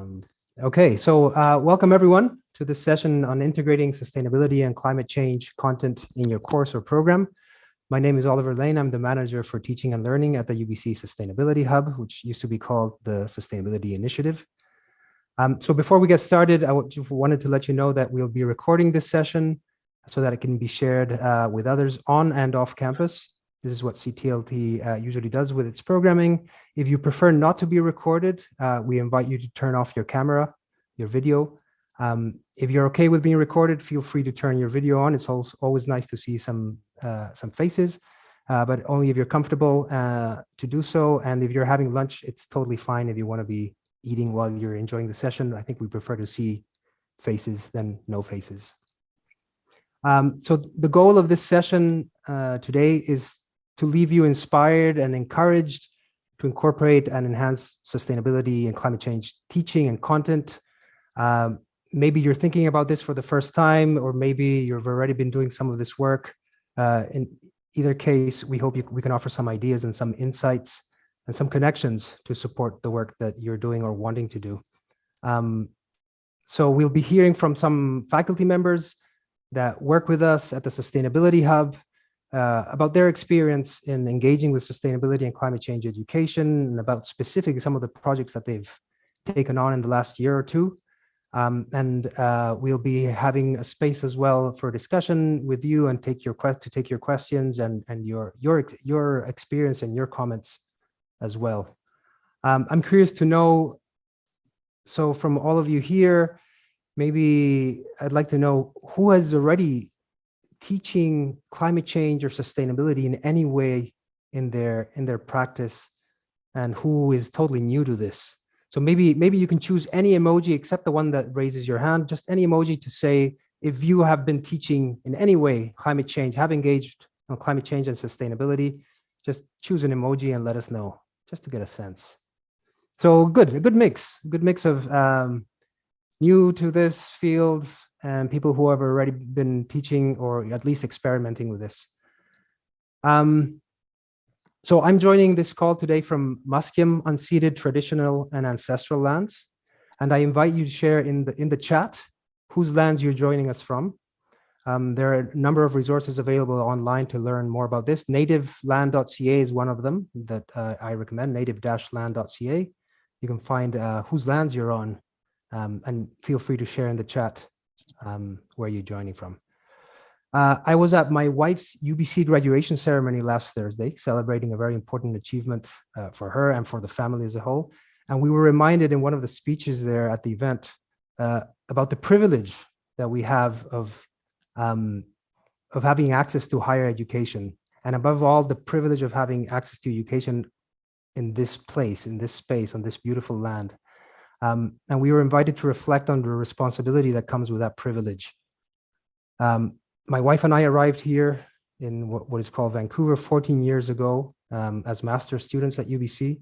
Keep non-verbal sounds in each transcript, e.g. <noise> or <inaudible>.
Um, okay, so uh, welcome everyone to this session on integrating sustainability and climate change content in your course or program. My name is Oliver Lane. I'm the manager for teaching and learning at the UBC Sustainability Hub, which used to be called the Sustainability Initiative. Um, so before we get started, I wanted to let you know that we'll be recording this session so that it can be shared uh, with others on and off campus. This is what CTLT uh, usually does with its programming. If you prefer not to be recorded, uh, we invite you to turn off your camera, your video. Um, if you're okay with being recorded, feel free to turn your video on. It's always, always nice to see some, uh, some faces, uh, but only if you're comfortable uh, to do so. And if you're having lunch, it's totally fine if you want to be eating while you're enjoying the session. I think we prefer to see faces than no faces. Um, so the goal of this session uh, today is to leave you inspired and encouraged to incorporate and enhance sustainability and climate change teaching and content. Um, maybe you're thinking about this for the first time, or maybe you've already been doing some of this work. Uh, in either case, we hope you, we can offer some ideas and some insights and some connections to support the work that you're doing or wanting to do. Um, so we'll be hearing from some faculty members that work with us at the Sustainability Hub uh, about their experience in engaging with sustainability and climate change education and about specifically some of the projects that they've taken on in the last year or two. Um, and uh, we'll be having a space as well for discussion with you and take your to take your questions and and your your your experience and your comments as well. Um, I'm curious to know. So from all of you here, maybe I'd like to know who has already teaching climate change or sustainability in any way in their in their practice and who is totally new to this. So maybe maybe you can choose any emoji except the one that raises your hand, just any emoji to say if you have been teaching in any way climate change, have engaged on climate change and sustainability, just choose an emoji and let us know, just to get a sense. So good, a good mix, good mix of um, new to this field and people who have already been teaching or at least experimenting with this. Um, so I'm joining this call today from Musqueam unceded traditional and ancestral lands. And I invite you to share in the, in the chat whose lands you're joining us from. Um, there are a number of resources available online to learn more about this. Nativeland.ca is one of them that uh, I recommend, native-land.ca. You can find uh, whose lands you're on um, and feel free to share in the chat um, where you're joining from. Uh, I was at my wife's UBC graduation ceremony last Thursday, celebrating a very important achievement uh, for her and for the family as a whole. And we were reminded in one of the speeches there at the event uh, about the privilege that we have of, um, of having access to higher education. And above all, the privilege of having access to education in this place, in this space, on this beautiful land. Um, and we were invited to reflect on the responsibility that comes with that privilege. Um, my wife and I arrived here in what, what is called Vancouver 14 years ago um, as master students at UBC.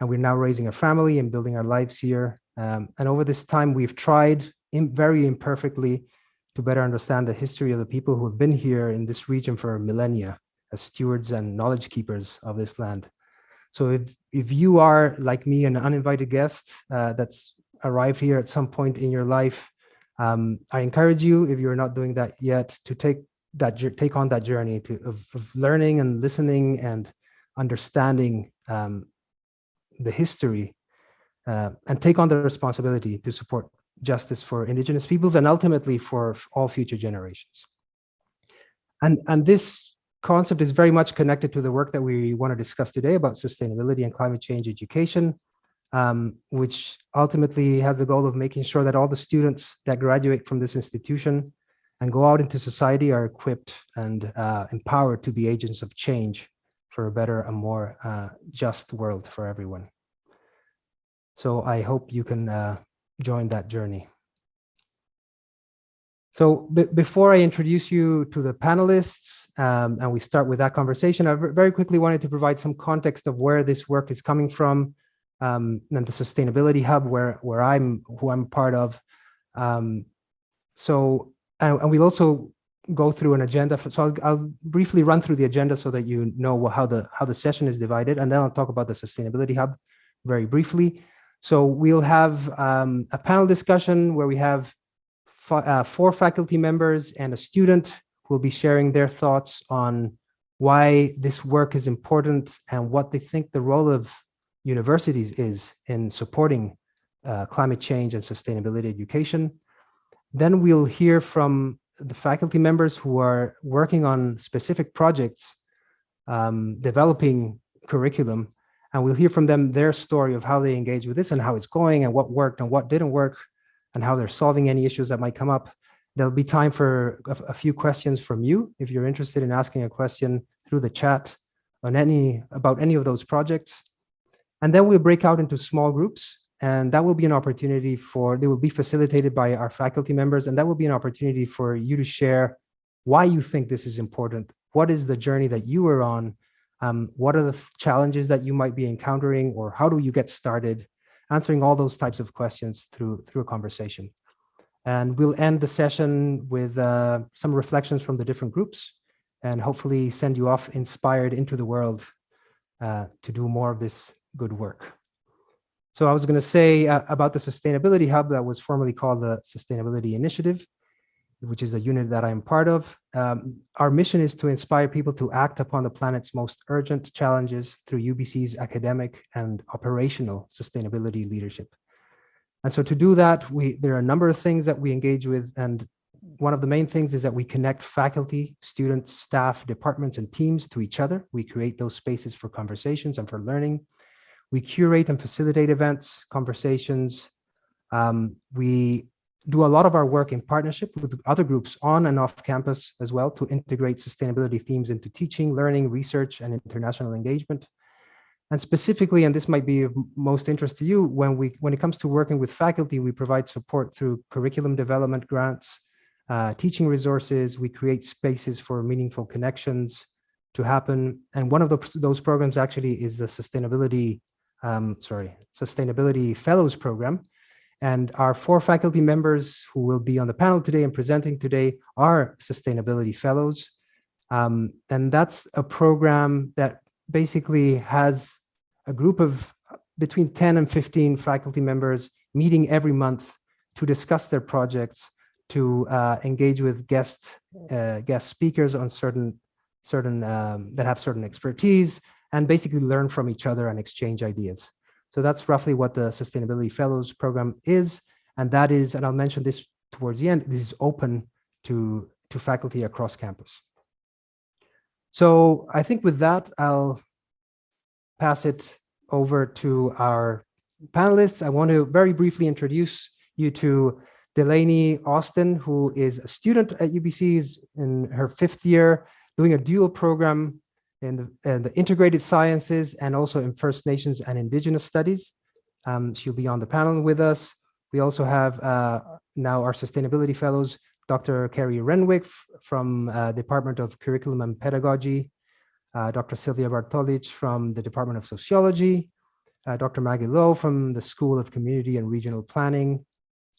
And we're now raising a family and building our lives here. Um, and over this time, we've tried in, very imperfectly to better understand the history of the people who have been here in this region for millennia as stewards and knowledge keepers of this land. So if, if you are like me, an uninvited guest uh, that's arrived here at some point in your life, um, I encourage you, if you're not doing that yet, to take that take on that journey to of, of learning and listening and understanding um, the history uh, and take on the responsibility to support justice for indigenous peoples and ultimately for all future generations. And, and this concept is very much connected to the work that we want to discuss today about sustainability and climate change education, um, which ultimately has the goal of making sure that all the students that graduate from this institution and go out into society are equipped and uh, empowered to be agents of change for a better and more uh, just world for everyone. So I hope you can uh, join that journey. So before I introduce you to the panelists um, and we start with that conversation, I very quickly wanted to provide some context of where this work is coming from um, and the Sustainability Hub where, where I'm, who I'm part of. Um, so, and, and, we'll also go through an agenda. For, so I'll, I'll, briefly run through the agenda so that you know how the, how the session is divided, and then I'll talk about the Sustainability Hub very briefly. So we'll have um, a panel discussion where we have uh, four faculty members and a student who will be sharing their thoughts on why this work is important and what they think the role of universities is in supporting uh, climate change and sustainability education. Then we'll hear from the faculty members who are working on specific projects, um, developing curriculum, and we'll hear from them their story of how they engage with this and how it's going and what worked and what didn't work and how they're solving any issues that might come up. There'll be time for a, a few questions from you if you're interested in asking a question through the chat on any about any of those projects. And then we'll break out into small groups and that will be an opportunity for, they will be facilitated by our faculty members, and that will be an opportunity for you to share why you think this is important. What is the journey that you are on? Um, what are the challenges that you might be encountering, or how do you get started? Answering all those types of questions through, through a conversation. And we'll end the session with uh, some reflections from the different groups and hopefully send you off inspired into the world uh, to do more of this good work. So I was going to say uh, about the Sustainability Hub that was formerly called the Sustainability Initiative, which is a unit that I'm part of. Um, our mission is to inspire people to act upon the planet's most urgent challenges through UBC's academic and operational sustainability leadership. And so to do that, we there are a number of things that we engage with. And one of the main things is that we connect faculty, students, staff, departments, and teams to each other. We create those spaces for conversations and for learning. We curate and facilitate events, conversations. Um, we do a lot of our work in partnership with other groups on and off campus as well to integrate sustainability themes into teaching, learning, research, and international engagement. And specifically, and this might be of most interest to you, when we when it comes to working with faculty, we provide support through curriculum development grants, uh, teaching resources, we create spaces for meaningful connections to happen. And one of the, those programs actually is the sustainability um, sorry, Sustainability Fellows Program. And our four faculty members who will be on the panel today and presenting today are Sustainability Fellows. Um, and that's a program that basically has a group of between 10 and 15 faculty members meeting every month to discuss their projects, to uh, engage with guest uh, guest speakers on certain certain um, that have certain expertise, and basically learn from each other and exchange ideas. So that's roughly what the Sustainability Fellows program is. And that is, and I'll mention this towards the end, this is open to, to faculty across campus. So I think with that, I'll pass it over to our panelists. I want to very briefly introduce you to Delaney Austin, who is a student at UBC's in her fifth year, doing a dual program in the, the integrated sciences and also in First Nations and Indigenous studies. Um, she'll be on the panel with us. We also have uh, now our sustainability fellows, Dr. Kerry Renwick from uh, Department of Curriculum and Pedagogy, uh, Dr. Silvia Bartolic from the Department of Sociology, uh, Dr. Maggie Low from the School of Community and Regional Planning,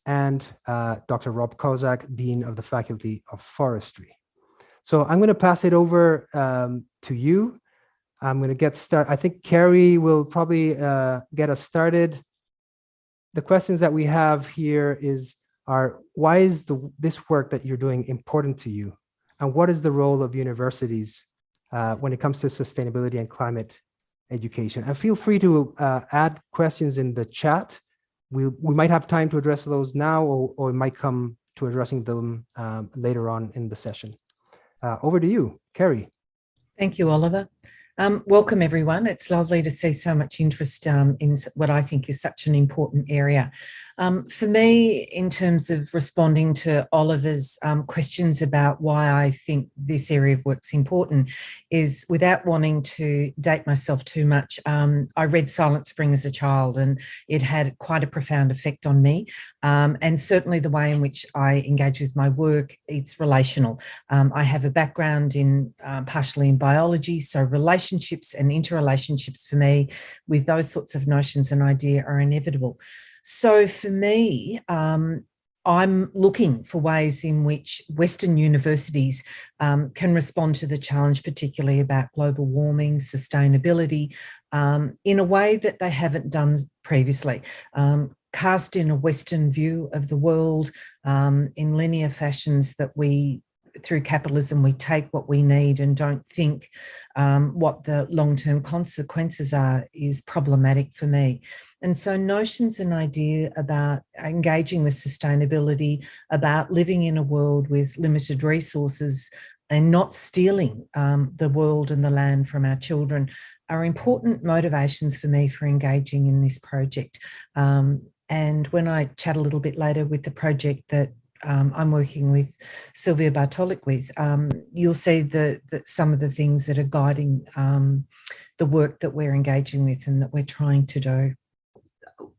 and uh, Dr. Rob Kozak, Dean of the Faculty of Forestry. So I'm going to pass it over um, to you. I'm going to get started. I think Kerry will probably uh, get us started. The questions that we have here is, are why is the, this work that you're doing important to you? And what is the role of universities uh, when it comes to sustainability and climate education? And feel free to uh, add questions in the chat. We, we might have time to address those now, or, or might come to addressing them um, later on in the session. Uh, over to you, Kerry. Thank you, Oliver. Um, welcome, everyone. It's lovely to see so much interest um, in what I think is such an important area. Um, for me, in terms of responding to Oliver's um, questions about why I think this area of work's important, is without wanting to date myself too much, um, I read Silent Spring as a child and it had quite a profound effect on me. Um, and certainly the way in which I engage with my work, it's relational. I have a background in uh, partially in biology, so relational relationships and interrelationships for me with those sorts of notions and idea are inevitable. So for me, um, I'm looking for ways in which Western universities um, can respond to the challenge, particularly about global warming, sustainability, um, in a way that they haven't done previously. Um, cast in a Western view of the world um, in linear fashions that we through capitalism, we take what we need and don't think um, what the long-term consequences are is problematic for me. And so notions and idea about engaging with sustainability, about living in a world with limited resources and not stealing um, the world and the land from our children are important motivations for me for engaging in this project. Um, and when I chat a little bit later with the project that um, I'm working with Silvia Bartolic with, um, you'll see the, the, some of the things that are guiding um, the work that we're engaging with and that we're trying to do.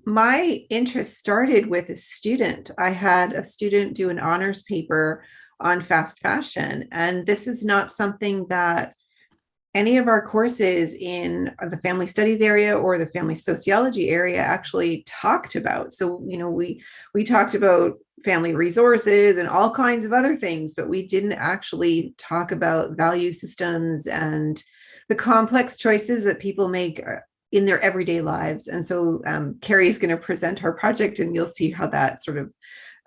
My interest started with a student. I had a student do an honors paper on fast fashion, and this is not something that any of our courses in the family studies area or the family sociology area actually talked about. So, you know, we we talked about family resources and all kinds of other things, but we didn't actually talk about value systems and the complex choices that people make uh, in their everyday lives. And so um, Kerry is going to present our project and you'll see how that sort of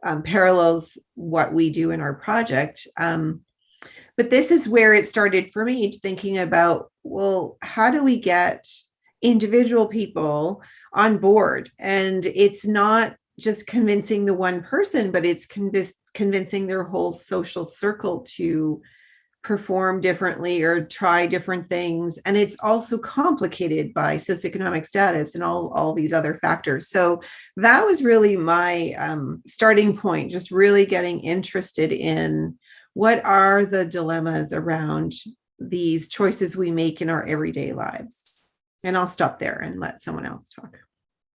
um, parallels what we do in our project. Um, but this is where it started for me thinking about, well, how do we get individual people on board? And it's not just convincing the one person, but it's conv convincing their whole social circle to perform differently or try different things. And it's also complicated by socioeconomic status and all, all these other factors. So that was really my um, starting point, just really getting interested in what are the dilemmas around these choices we make in our everyday lives? And I'll stop there and let someone else talk.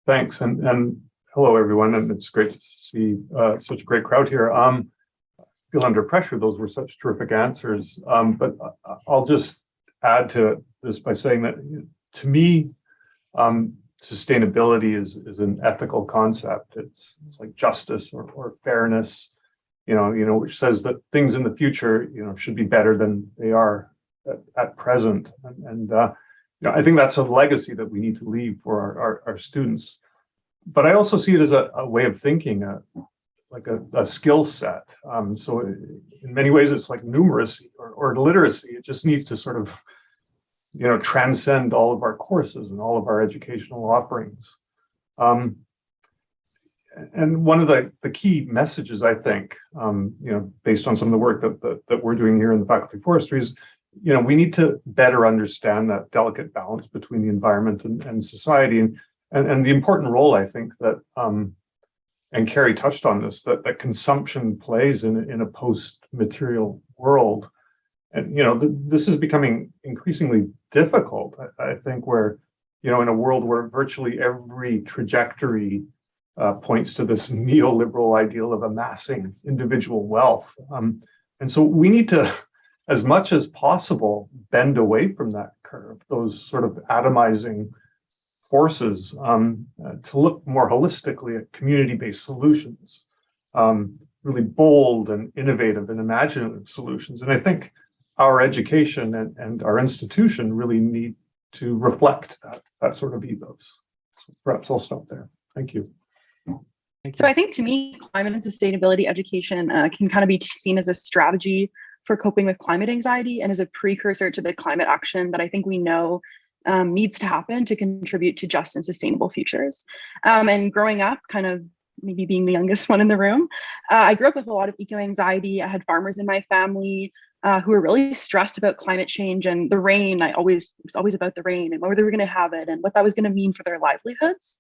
Thanks. And, and hello, everyone. And it's great to see uh, such a great crowd here. Um, feel under pressure. Those were such terrific answers. Um, but I'll just add to this by saying that to me, um, sustainability is, is an ethical concept. It's, it's like justice or, or fairness you know, you know, which says that things in the future, you know, should be better than they are at, at present. And, and uh, you know, I think that's a legacy that we need to leave for our, our, our students. But I also see it as a, a way of thinking, uh, like a, a skill set. Um, so in many ways, it's like numeracy or, or literacy. It just needs to sort of, you know, transcend all of our courses and all of our educational offerings. Um, and one of the, the key messages, I think, um, you know, based on some of the work that, that, that we're doing here in the Faculty of Forestry is, you know, we need to better understand that delicate balance between the environment and, and society and, and, and the important role, I think, that, um, and Kerry touched on this, that, that consumption plays in, in a post-material world. And, you know, th this is becoming increasingly difficult, I, I think, where, you know, in a world where virtually every trajectory uh, points to this <laughs> neoliberal ideal of amassing individual wealth. Um, and so we need to, as much as possible, bend away from that curve, those sort of atomizing forces um, uh, to look more holistically at community-based solutions, um, really bold and innovative and imaginative solutions. And I think our education and, and our institution really need to reflect that, that sort of ethos. So perhaps I'll stop there. Thank you. So I think to me, climate and sustainability education uh, can kind of be seen as a strategy for coping with climate anxiety and as a precursor to the climate action that I think we know um, needs to happen to contribute to just and sustainable futures. Um, and growing up, kind of maybe being the youngest <laughs> one in the room, uh, I grew up with a lot of eco anxiety. I had farmers in my family uh, who were really stressed about climate change and the rain. I always it was always about the rain and where they were going to have it and what that was going to mean for their livelihoods.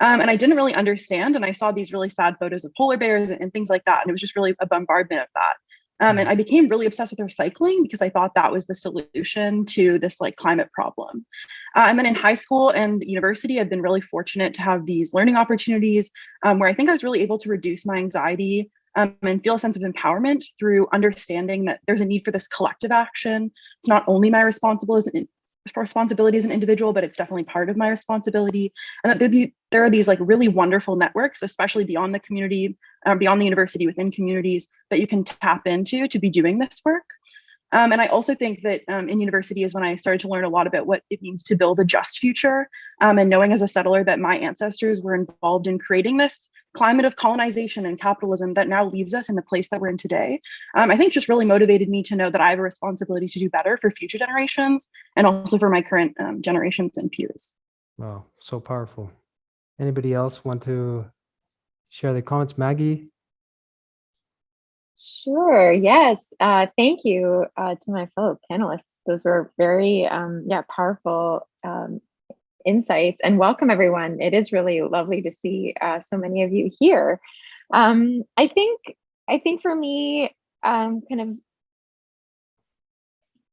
Um, and I didn't really understand. And I saw these really sad photos of polar bears and, and things like that. And it was just really a bombardment of that. Um, and mm-hmm. I became really obsessed with recycling because I thought that was the solution to this like climate problem. Uh, and then in high school and university, I've been really fortunate to have these learning opportunities um, where I think I was really able to reduce my anxiety um, and feel a sense of empowerment through understanding that there's a need for this collective action. It's not only my responsibility responsibility as an individual, but it's definitely part of my responsibility. And that there, the, there are these like really wonderful networks, especially beyond the community, uh, beyond the university, within communities that you can tap into to be doing this work. Um, and I also think that um, in university is when I started to learn a lot about what it means to build a just future. Um, and knowing as a settler that my ancestors were involved in creating this climate of colonization and capitalism that now leaves us in the place that we're in today, um, I think just really motivated me to know that I have a responsibility to do better for future generations and also for my current um, generations and peers. Wow, so powerful. Anybody else want to share their comments? Maggie? Sure. Yes. Uh, thank you uh, to my fellow panelists. Those were very, um, yeah, powerful um, insights. And welcome, everyone. It is really lovely to see uh, so many of you here. Um, I think, I think for me, um, kind of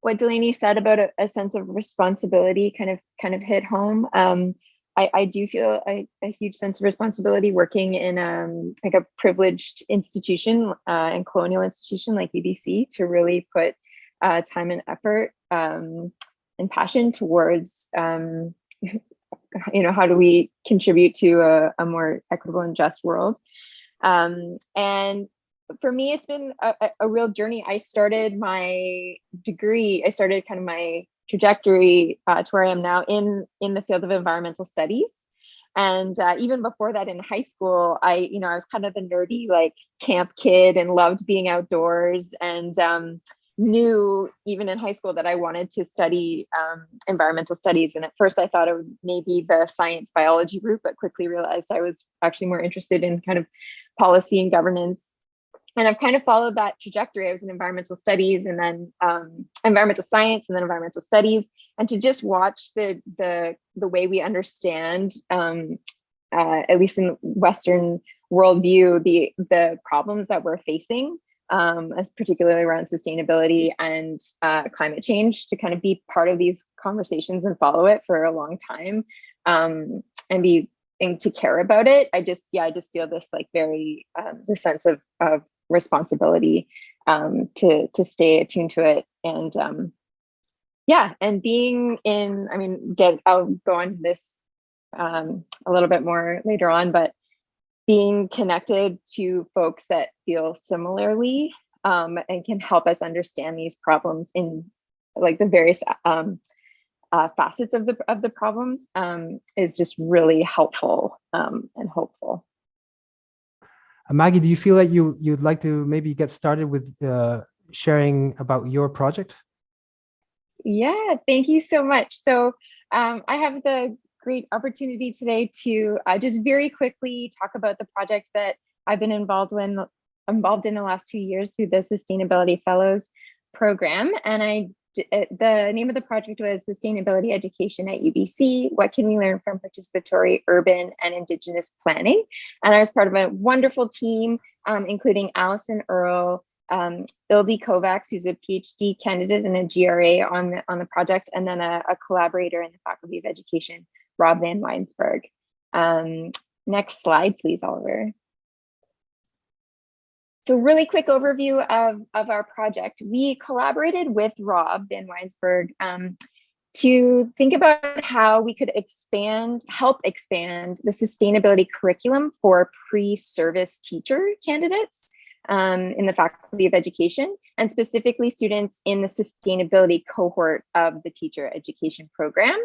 what Delaney said about a, a, sense of responsibility kind of kind of hit home. Um, I, I do feel a, a, huge sense of responsibility working in um, like a privileged institution uh, and colonial institution like UBC to really put uh, time and effort um, and passion towards, um, <laughs> you know, how do we contribute to a, a more equitable and just world. Um, and for me, it's been a, a real journey. I started my degree, I started kind of my trajectory uh, to where I am now in in the field of environmental studies. And uh, even before that in high school, I, you know, I was kind of the nerdy like camp kid and loved being outdoors and um, knew even in high school that I wanted to study um, environmental studies. And at first I thought it would maybe the science biology route, but quickly realized I was actually more interested in kind of policy and governance and I've kind of followed that trajectory. I was in environmental studies and then um, environmental science and then environmental studies. And to just watch the the the way we understand, um, uh, at least in Western worldview, the the problems that we're facing, um, as particularly around sustainability and uh, climate change, to kind of be part of these conversations and follow it for a long time, um, and be and to care about it. I just yeah, I just feel this like very um, the sense of of responsibility um, to to stay attuned to it and um, yeah and being in i mean get i'll go on this um, a little bit more later on but being connected to folks that feel similarly um, and can help us understand these problems in like the various um, uh, facets of the of the problems um, is just really helpful um, and hopeful. Maggie, do you feel like you you'd like to maybe get started with uh, sharing about your project? Yeah, thank you so much. So um, I have the great opportunity today to uh, just very quickly talk about the project that I've been involved in involved in the last two years through the Sustainability Fellows program. And I the name of the project was Sustainability Education at UBC. What can we learn from participatory urban and Indigenous planning? And I was part of a wonderful team, um, including Allison Earle, um, Ildi Kovacs, who's a PhD candidate and a GRA on the, on the project, and then a, a collaborator in the Faculty of Education, Rob VanWynsberghe. Um, next slide, please, Oliver. So really quick overview of, of our project. We collaborated with Rob VanWynsberghe um, to think about how we could expand, help expand the sustainability curriculum for pre-service teacher candidates um, in the Faculty of Education, and specifically students in the sustainability cohort of the teacher education program.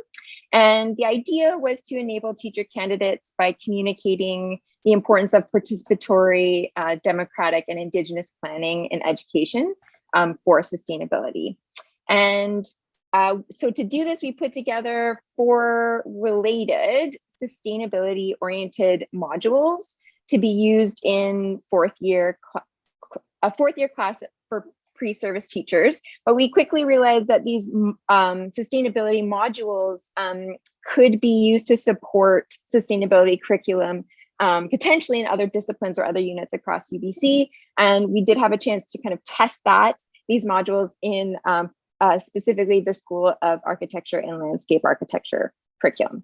And the idea was to enable teacher candidates by communicating the importance of participatory, uh, democratic, and Indigenous planning in education um, for sustainability. And uh, so to do this, we put together four related sustainability oriented modules to be used in fourth year, a fourth year class for pre-service teachers, but we quickly realized that these um, sustainability modules um, could be used to support sustainability curriculum um, potentially in other disciplines or other units across UBC. And we did have a chance to kind of test that, these modules in um, uh, specifically the School of Architecture and Landscape Architecture curriculum.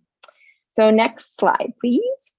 So next slide, please.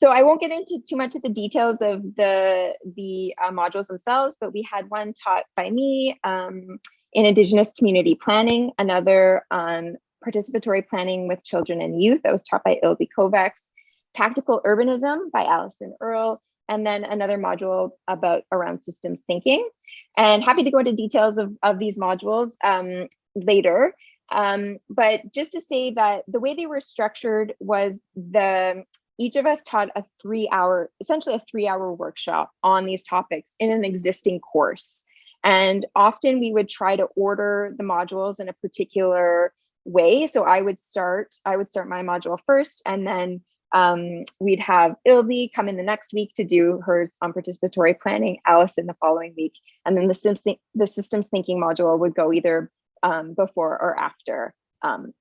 So I won't get into too much of the details of the, the uh, modules themselves, but we had one taught by me um, in Indigenous community planning, another on participatory planning with children and youth that was taught by Ildi Kovacs, tactical urbanism by Allison Earle, and then another module about around systems thinking. And happy to go into details of, of these modules um, later. Um, but just to say that the way they were structured was the each of us taught a three hour, essentially a three hour workshop on these topics in an existing course. And often we would try to order the modules in a particular way. So I would start, I would start my module first, and then um, we'd have Ildi come in the next week to do hers on participatory planning, Allison the following week, and then the, systems, the systems thinking module would go either um, before or after um,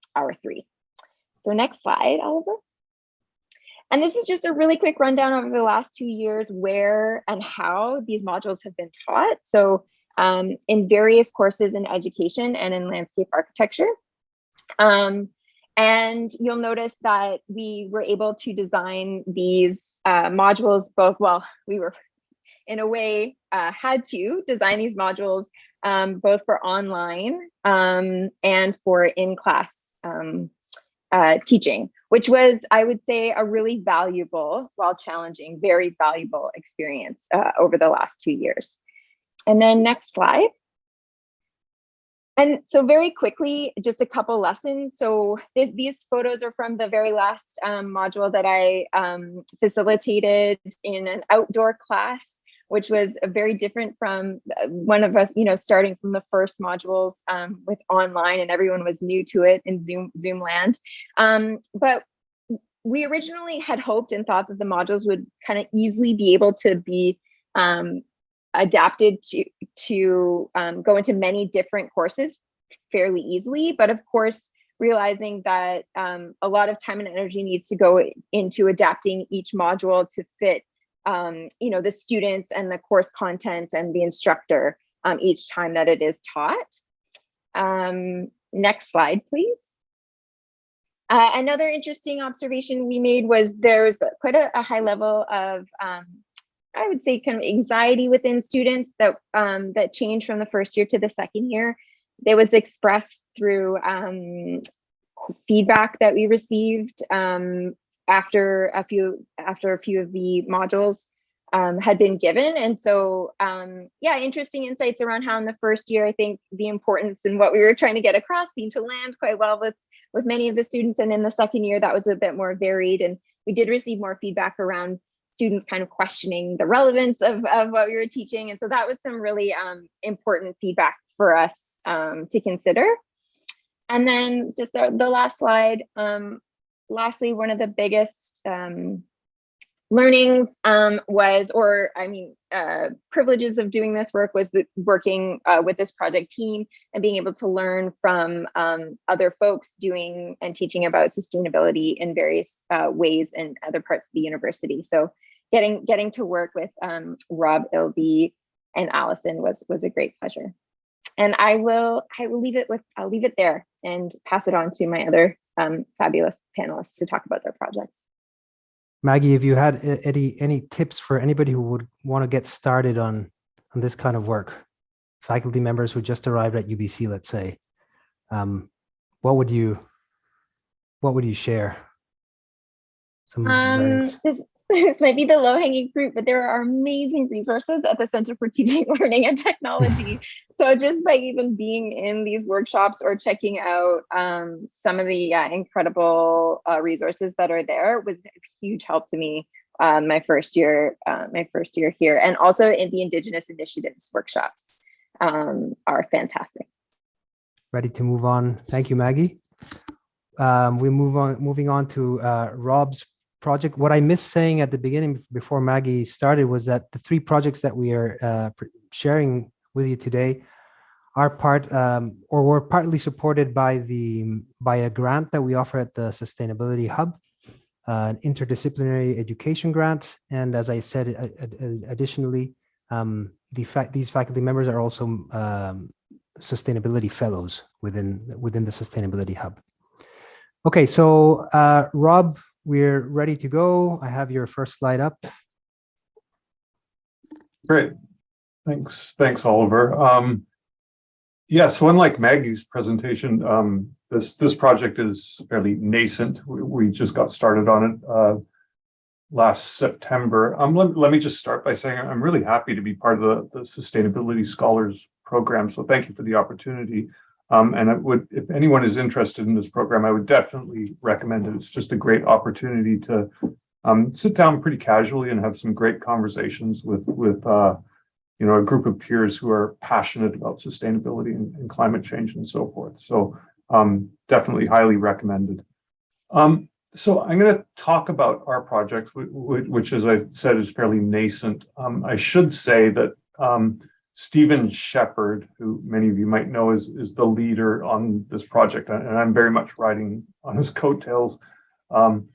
three. So next slide, Oliver. And this is just a really quick rundown over the last two years where and how these modules have been taught. So um, in various courses in education and in landscape architecture. Um, and you'll notice that we were able to design these uh, modules both, well, we were in a way uh, had to design these modules um, both for online um, and for in-class um, uh, teaching, which was, I would say, a really valuable, while challenging, very valuable experience uh, over the last two years. And then next slide. And so very quickly, just a couple lessons. So th these photos are from the very last um, module that I um, facilitated in an outdoor class, which was a very different from uh, one of us, you know, starting from the first modules um, with online and everyone was new to it in Zoom, Zoom land. Um, but we originally had hoped and thought that the modules would kind of easily be able to be um, adapted to to um, go into many different courses fairly easily. But of course, realizing that um, a lot of time and energy needs to go into adapting each module to fit, um, you know, the students and the course content and the instructor um, each time that it is taught. Um, next slide, please. Uh, another interesting observation we made was there's quite a, a high level of um, I would say kind of anxiety within students that um, that changed from the first year to the second year. It was expressed through um, feedback that we received um, after a few after a few of the modules um, had been given. And so, um, yeah, interesting insights around how in the first year, I think the importance and what we were trying to get across seemed to land quite well with with many of the students. And in the second year, that was a bit more varied. And we did receive more feedback around students kind of questioning the relevance of, of what we were teaching. And so that was some really um, important feedback for us um, to consider. And then just the, the last slide, um, lastly, one of the biggest um, learnings um, was, or I mean, uh, privileges of doing this work was the, working uh, with this project team and being able to learn from um, other folks doing and teaching about sustainability in various uh, ways in other parts of the university. So getting getting to work with um, Rob Ildi and Allison was was a great pleasure. And I will I will leave it with I'll leave it there and pass it on to my other um, fabulous panelists to talk about their projects. Maggie, if you had any any tips for anybody who would want to get started on on this kind of work, faculty members who just arrived at UBC, let's say, um, what would you what would you share? Some um, this this might be the low hanging fruit, but there are amazing resources at the Center for Teaching, <laughs> Learning and Technology. <laughs> so just by even being in these workshops or checking out um, some of the uh, incredible uh, resources that are there was a huge help to me um, my first year, uh, my first year here, and also in the Indigenous Initiatives workshops um, are fantastic. Ready to move on. Thank you, Maggie. Um, we move on, moving on to uh, Rob's project. What I missed saying at the beginning before Maggie started was that the three projects that we are uh, sharing with you today are part um, or were partly supported by the by a grant that we offer at the Sustainability Hub, uh, an interdisciplinary education grant. And as I said, additionally, um, the fact these faculty members are also um, sustainability fellows within within the Sustainability Hub. Okay, so uh, Rob we're ready to go. I have your first slide up. Great. Thanks. Thanks, Oliver. Um, Yeah, so unlike Maggie's presentation, um, this this project is fairly nascent. We, we just got started on it uh, last September. Um, let, let me just start by saying I'm really happy to be part of the, the Sustainability Scholars program. So thank you for the opportunity. Um, and would, if anyone is interested in this program, I would definitely recommend it. It's just a great opportunity to um, sit down pretty casually and have some great conversations with with uh, you know, a group of peers who are passionate about sustainability and, and climate change and so forth. So um, definitely highly recommended. Um, so I'm going to talk about our project, which, as I said, is fairly nascent. Um, I should say that um, Stephen Sheppard, who many of you might know is, is the leader on this project, and I'm very much riding on his <laughs> coattails. Um,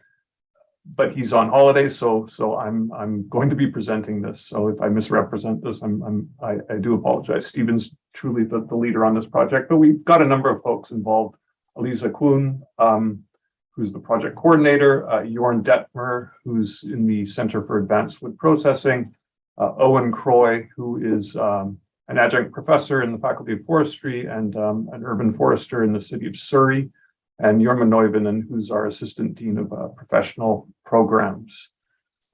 but he's on holiday, so so I'm I'm going to be presenting this. So if I misrepresent this, I'm I'm I, I do apologize. Stephen's truly the, the leader on this project, but we've got a number of folks involved. Elisa Kuhn, um, who's the project coordinator, uh, Jorn Dettmer, who's in the Center for Advanced Wood Processing, uh, Owen Croy, who is um, an adjunct professor in the Faculty of Forestry and um, an urban forester in the city of Surrey and Jorma Neuvonen, who's our Assistant Dean of uh, Professional Programs.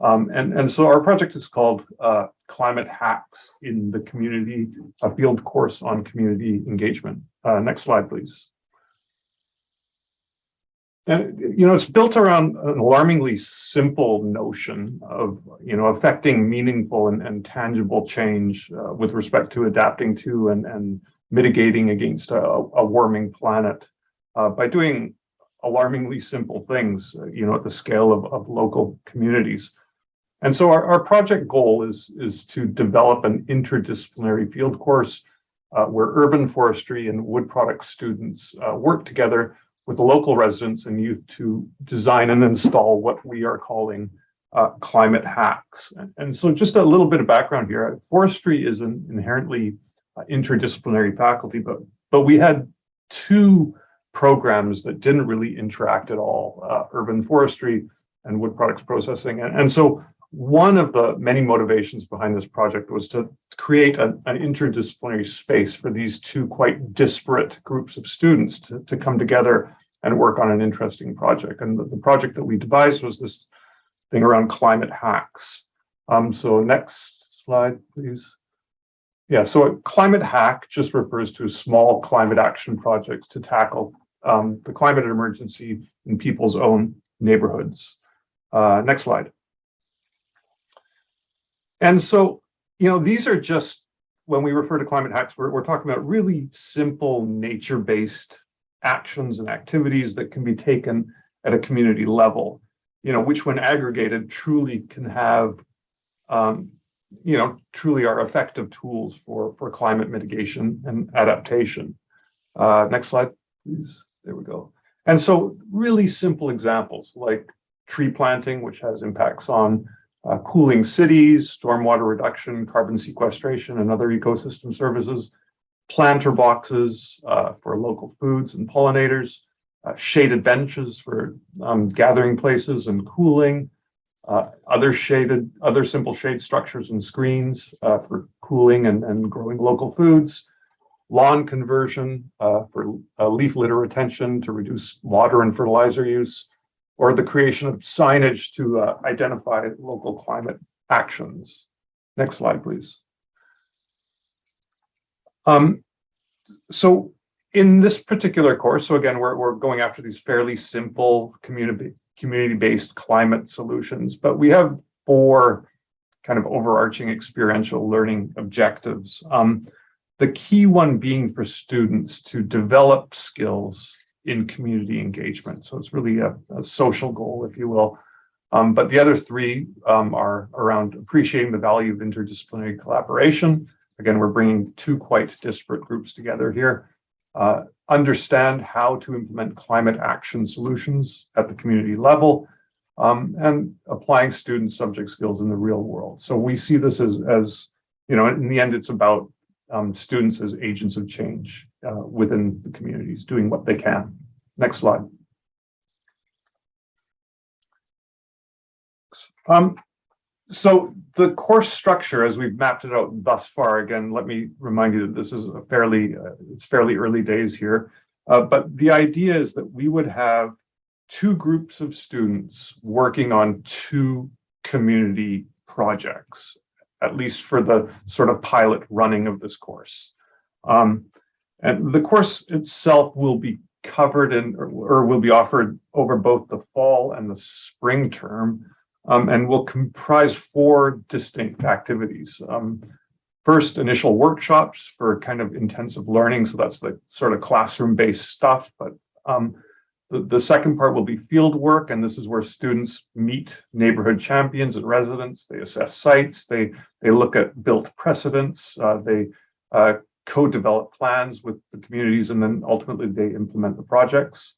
Um, and, and so our project is called uh, Climate Hacks in the Community, a field course on community engagement. Uh, next slide, please. And, you know, it's built around an alarmingly simple notion of, you know, affecting meaningful and, and tangible change uh, with respect to adapting to and, and mitigating against a, a warming planet uh, by doing alarmingly simple things, uh, you know, at the scale of, of local communities. And so our, our project goal is, is to develop an interdisciplinary field course uh, where urban forestry and wood product students uh, work together with the local residents and youth to design and install what we are calling uh, climate hacks. And, and, so just a little bit of background here, forestry is an inherently uh, interdisciplinary faculty, but, but we had two programs that didn't really interact at all, uh, urban forestry and wood products processing. And, and, so one of the many motivations behind this project was to create an, an interdisciplinary space for these two quite disparate groups of students to, to come together and work on an interesting project. And the, the project that we devised was this thing around climate hacks. Um, so next slide, please. Yeah, so a climate hack just refers to small climate action projects to tackle um, the climate emergency in people's own neighborhoods. Uh, next slide. And so, you know, these are just, when we refer to climate hacks, we're, we're talking about really simple nature-based actions and activities that can be taken at a community level, you know, which when aggregated truly can have, um, you know, truly are effective tools for, for climate mitigation and adaptation. Uh, next slide, please. There we go. And so really simple examples like tree planting, which has impacts on uh, cooling cities, stormwater reduction, carbon sequestration, and other ecosystem services, planter boxes uh, for local foods and pollinators, uh, shaded benches for um, gathering places and cooling, uh, other shaded, other simple shade structures and screens uh, for cooling and, and growing local foods, lawn conversion uh, for leaf litter retention to reduce water and fertilizer use, or the creation of signage to uh, identify local climate actions. Next slide, please. Um, so in this particular course, so again, we're, we're going after these fairly simple community community-based climate solutions, but we have four kind of overarching experiential learning objectives. Um, the key one being for students to develop skills in community engagement. So it's really a, a social goal, if you will. Um, but the other three um, are around appreciating the value of interdisciplinary collaboration. Again, we're bringing two quite disparate groups together here. Uh, understand how to implement climate action solutions at the community level, um, and applying student subject skills in the real world. So we see this as, as you know, in the end, it's about um, students as agents of change uh, within the communities, doing what they can. Next slide. Um, so the course structure, as we've mapped it out thus far, again, let me remind you that this is a fairly, uh, it's fairly early days here. Uh, but the idea is that we would have two groups of students working on two community projects, at least for the sort of pilot running of this course. Um, and the course itself will be covered and or, or will be offered over both the fall and the spring term um, and will comprise four distinct activities. Um, first, initial workshops for kind of intensive learning. So that's the sort of classroom-based stuff. But um, the, the second part will be field work, and this is where students meet neighborhood champions and residents. They assess sites. They they look at built precedents. Uh, they uh, co-develop plans with the communities, and then ultimately they implement the projects.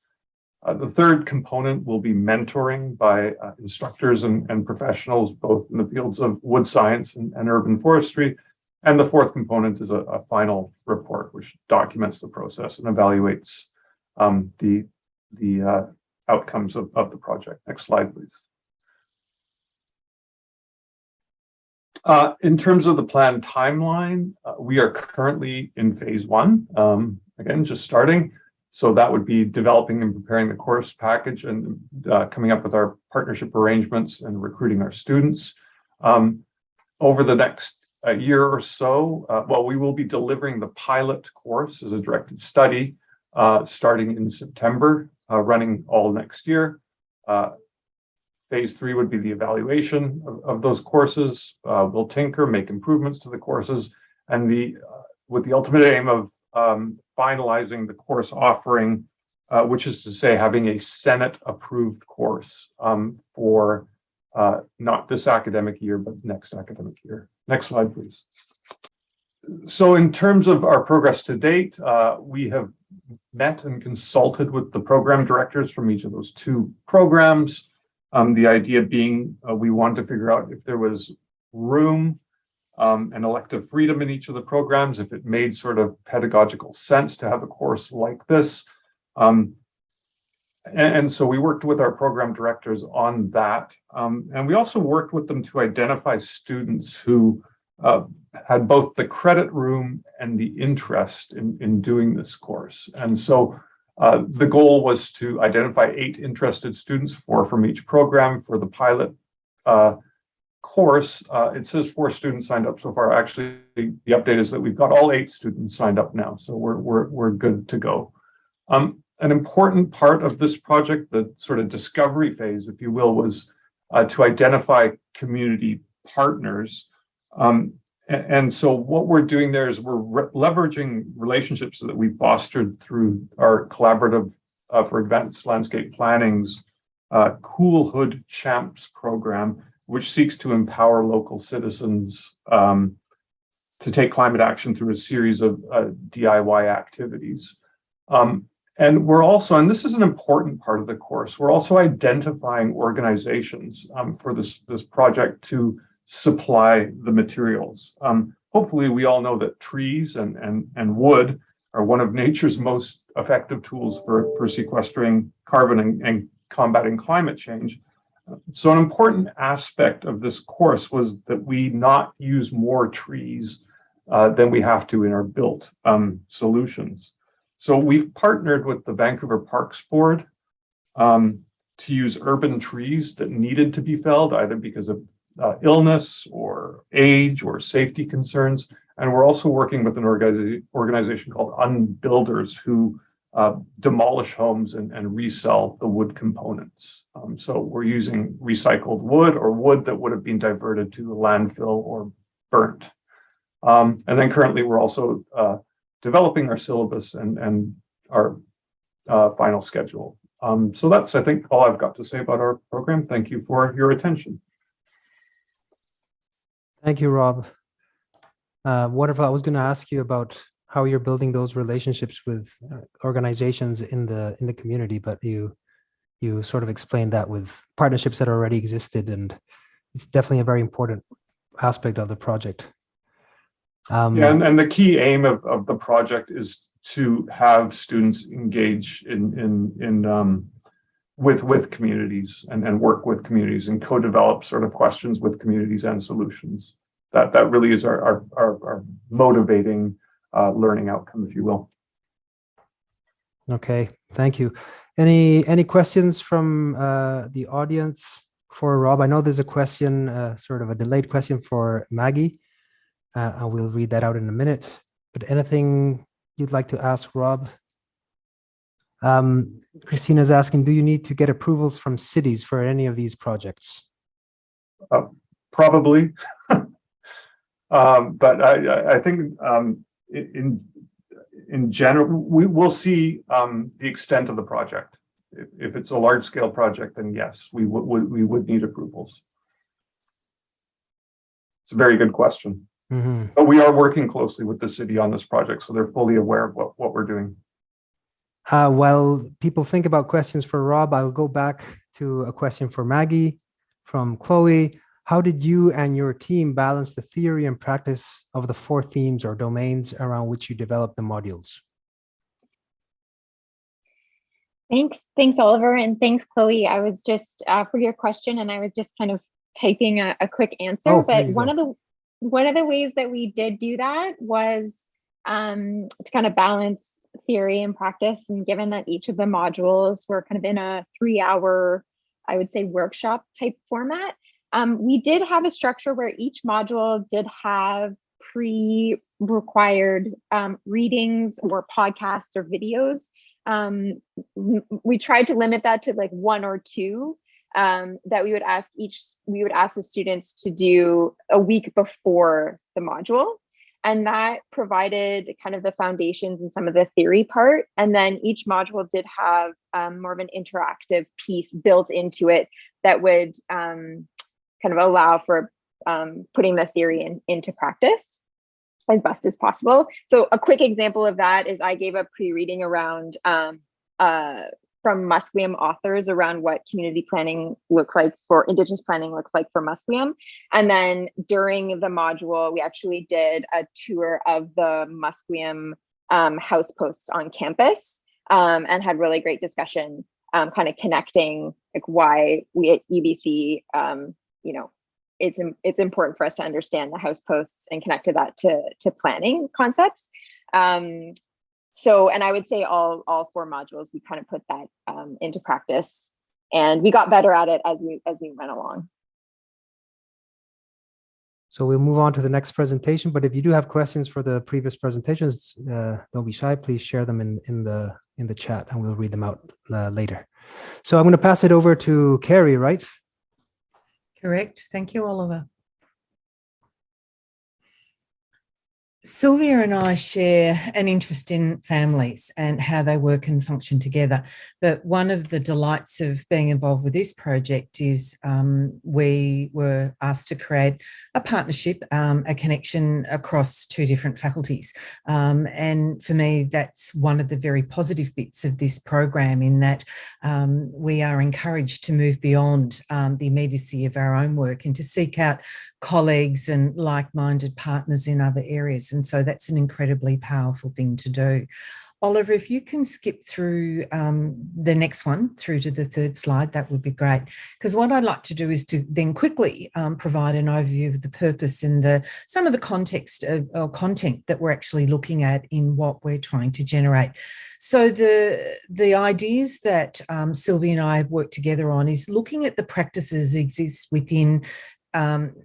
Uh, the third component will be mentoring by uh, instructors and, and, professionals, both in the fields of wood science and, and urban forestry. And the fourth component is a, a, final report, which documents the process and evaluates um, the, the uh, outcomes of, of the project. Next slide, please. Uh, in terms of the planned timeline, uh, we are currently in phase one. Um, again, just starting. So that would be developing and preparing the course package and uh, coming up with our partnership arrangements and recruiting our students. Um, over the next uh, year or so, uh, well, we will be delivering the pilot course as a directed study starting in September, running all next year. Uh, phase three would be the evaluation of, of those courses. we'll tinker, make improvements to the courses, and the with the ultimate aim of um, finalizing the course offering, uh, which is to say having a Senate approved course um, for uh, not this academic year, but next academic year. Next slide, please. So in terms of our progress to date, uh, we have met and consulted with the program directors from each of those two programs. Um, the idea being uh, we wanted to figure out if there was room um, and elective freedom in each of the programs, if it made sort of pedagogical sense to have a course like this. Um, and, and, so we worked with our program directors on that. Um, and we also worked with them to identify students who uh, had both the credit room and the interest in, in doing this course. And so uh, the goal was to identify eight interested students, four from each program for the pilot uh, course, uh, it says four students signed up so far. Actually, the update is that we've got all eight students signed up now, so we're we're we're good to go. Um, an important part of this project, the sort of discovery phase, if you will, was uh, to identify community partners. Um, and, so what we're doing there is we're re leveraging relationships that we fostered through our collaborative uh, for advanced landscape planning's uh, Cool Hood Champs program which seeks to empower local citizens um, to take climate action through a series of uh, DIY activities. Um, and we're also, and this is an important part of the course, we're also identifying organizations um, for this, this project to supply the materials. Um, hopefully we all know that trees and, and, and wood are one of nature's most effective tools for, for sequestering carbon and, and combating climate change. So an important aspect of this course was that we not use more trees uh, than we have to in our built um, solutions. So we've partnered with the Vancouver Parks Board um, to use urban trees that needed to be felled either because of uh, illness or age or safety concerns. And we're also working with an organi organization called Unbuilders who uh, demolish homes and, and, resell the wood components. Um, so we're using recycled wood or wood that would have been diverted to a landfill or burnt. Um, and then currently we're also uh, developing our syllabus and, and our uh, final schedule. Um, so that's, I think, all I've got to say about our program. Thank you for your attention. Thank you, Rob. Uh, wonderful. I was going to ask you about how you're building those relationships with uh, organizations in the in the community, but you you sort of explained that with partnerships that already existed, and it's definitely a very important aspect of the project. Um, yeah, and, and the key aim of, of the project is to have students engage in in in um, with with communities and, and work with communities and co-develop sort of questions with communities and solutions. That that really is our our, our, our motivating uh, learning outcome, if you will. Okay, thank you. Any any questions from uh, the audience for Rob? I know there's a question, uh, sort of a delayed question for Maggie. Uh, I will read that out in a minute. But anything you'd like to ask Rob? Um, Christina's asking, do you need to get approvals from cities for any of these projects? Uh, probably, <laughs> um, but I, I think um, in in general, we will see um, the extent of the project. If, if, it's a large scale project, then yes, we would we would need approvals. It's a very good question. Mm -hmm. But we are working closely with the city on this project, so they're fully aware of what, what we're doing. Uh, while people think about questions for Rob, I'll go back to a question for Maggie from Chloe. How did you and your team balance the theory and practice of the four themes or domains around which you developed the modules? Thanks, thanks, Oliver, and thanks, Chloe. I was just uh, for your question, and I was just kind of typing a, a quick answer. Oh, but one go. of the one of the ways that we did do that was um, to kind of balance theory and practice. And given that each of the modules were kind of in a three hour, I would say workshop type format, um, we did have a structure where each module did have pre-required um, readings or podcasts or videos. Um, we tried to limit that to like one or two um, that we would ask each, we would ask the students to do a week before the module and that provided kind of the foundations and some of the theory part and then each module did have um, more of an interactive piece built into it that would um, kind of allow for um, putting the theory in, into practice as best as possible. So a quick example of that is i gave a pre-reading around um, uh, from Musqueam authors around what community planning looks like for Indigenous planning looks like for Musqueam. And then during the module, we actually did a tour of the Musqueam um, house posts on campus um, and had really great discussion, um, kind of connecting like why we at UBC, um, you know, it's it's important for us to understand the house posts and connect to that to to planning concepts. Um, so and i would say all all four modules we kind of put that um, into practice and we got better at it as we as we went along. So we'll move on to the next presentation but if you do have questions for the previous presentations uh, don't be shy please share them in in the in the chat and we'll read them out uh, later. So i'm going to pass it over to Kerry right? Correct. Thank you oliver Silvia and I share an interest in families and how they work and function together. But one of the delights of being involved with this project is um, we were asked to create a partnership, um, a connection across two different faculties. Um, and for me, that's one of the very positive bits of this program in that um, we are encouraged to move beyond um, the immediacy of our own work and to seek out colleagues and like-minded partners in other areas. And so that's an incredibly powerful thing to do. Oliver, if you can skip through um, the next one through to the third slide, that would be great. Because what I'd like to do is to then quickly um, provide an overview of the purpose and the some of the context of, or content that we're actually looking at in what we're trying to generate. So the, the ideas that um, Silvia and I have worked together on is looking at the practices exist within um,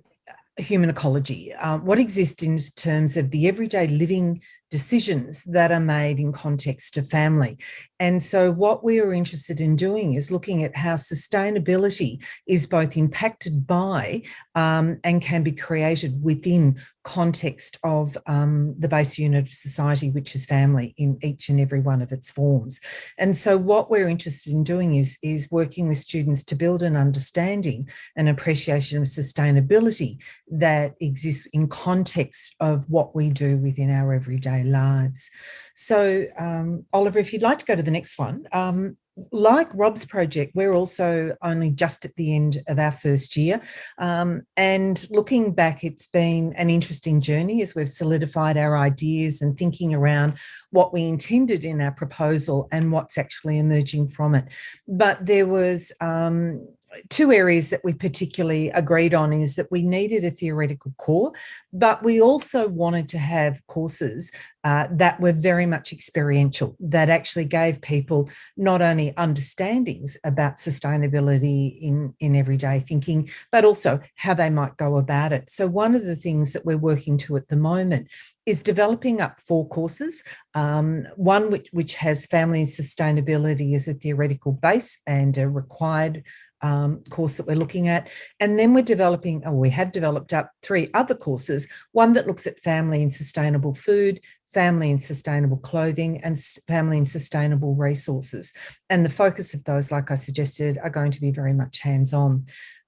human ecology, uh, what exists in terms of the everyday living decisions that are made in context of family. And so what we are interested in doing is looking at how sustainability is both impacted by um, and can be created within context of um, the base unit of society, which is family in each and every one of its forms. And so what we're interested in doing is, is working with students to build an understanding and appreciation of sustainability that exists in context of what we do within our everyday lives. So um, Oliver, if you'd like to go to the next one, um, like Rob's project, we're also only just at the end of our first year. Um, and looking back, it's been an interesting journey as we've solidified our ideas and thinking around what we intended in our proposal and what's actually emerging from it. But there was um, two areas that we particularly agreed on is that we needed a theoretical core, but we also wanted to have courses uh, that were very much experiential, that actually gave people not only understandings about sustainability in, in everyday thinking, but also how they might go about it. So one of the things that we're working to at the moment is developing up four courses, um, one which, which has family sustainability as a theoretical base and a required um, course that we're looking at. And then we're developing, or we have developed up three other courses, one that looks at family and sustainable food, family and sustainable clothing and family and sustainable resources. And the focus of those, like I suggested, are going to be very much hands-on.